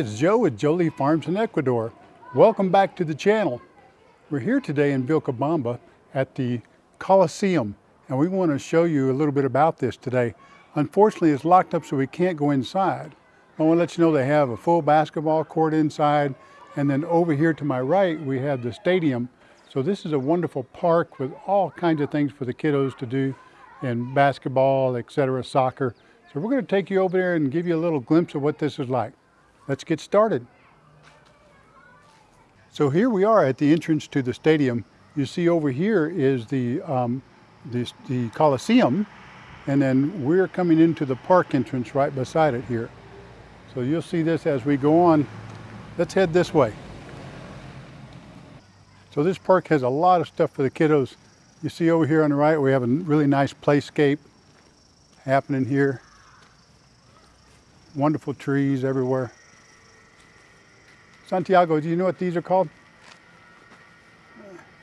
It's Joe with Jolie Farms in Ecuador. Welcome back to the channel. We're here today in Vilcabamba at the Coliseum, and we want to show you a little bit about this today. Unfortunately, it's locked up so we can't go inside. I want to let you know they have a full basketball court inside, and then over here to my right, we have the stadium. So this is a wonderful park with all kinds of things for the kiddos to do in basketball, etc., soccer. So we're going to take you over there and give you a little glimpse of what this is like. Let's get started. So here we are at the entrance to the stadium. You see over here is the, um, the, the Coliseum, and then we're coming into the park entrance right beside it here. So you'll see this as we go on. Let's head this way. So this park has a lot of stuff for the kiddos. You see over here on the right, we have a really nice playscape happening here. Wonderful trees everywhere. Santiago, do you know what these are called?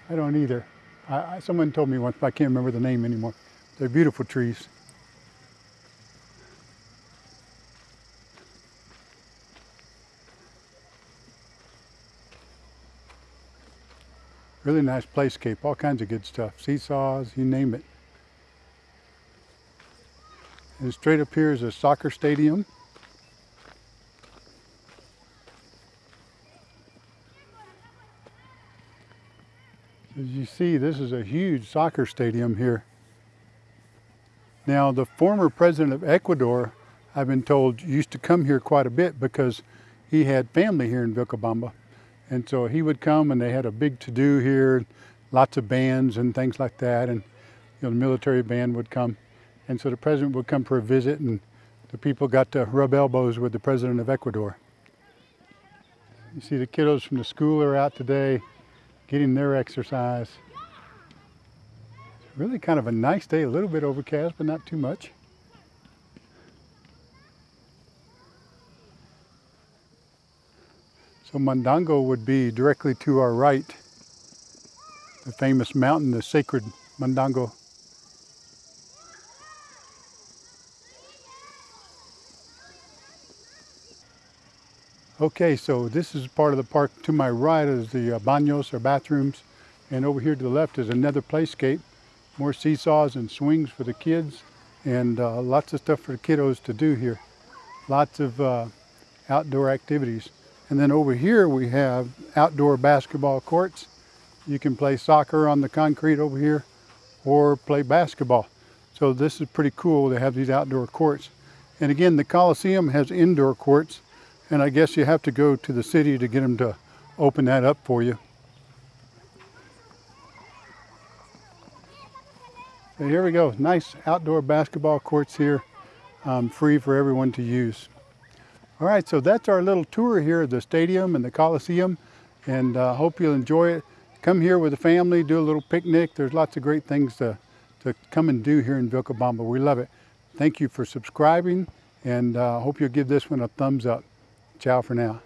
I don't either. I, I, someone told me once, but I can't remember the name anymore. They're beautiful trees. Really nice playscape, all kinds of good stuff. Seesaws, you name it. And straight up here is a soccer stadium. As you see, this is a huge soccer stadium here. Now, the former president of Ecuador, I've been told, used to come here quite a bit because he had family here in Vilcabamba. And so he would come and they had a big to-do here, lots of bands and things like that. And you know, the military band would come. And so the president would come for a visit and the people got to rub elbows with the president of Ecuador. You see the kiddos from the school are out today getting their exercise. Really kind of a nice day, a little bit overcast, but not too much. So Mandango would be directly to our right, the famous mountain, the sacred Mandango. Okay, so this is part of the park. To my right is the uh, baños or bathrooms. And over here to the left is another playscape. More seesaws and swings for the kids. And uh, lots of stuff for the kiddos to do here. Lots of uh, outdoor activities. And then over here we have outdoor basketball courts. You can play soccer on the concrete over here or play basketball. So this is pretty cool to have these outdoor courts. And again, the Coliseum has indoor courts and I guess you have to go to the city to get them to open that up for you. Here we go, nice outdoor basketball courts here, um, free for everyone to use. All right, so that's our little tour here of the stadium and the Coliseum, and I uh, hope you'll enjoy it. Come here with the family, do a little picnic. There's lots of great things to, to come and do here in Vilcabamba. We love it. Thank you for subscribing, and I uh, hope you'll give this one a thumbs up. Ciao for now.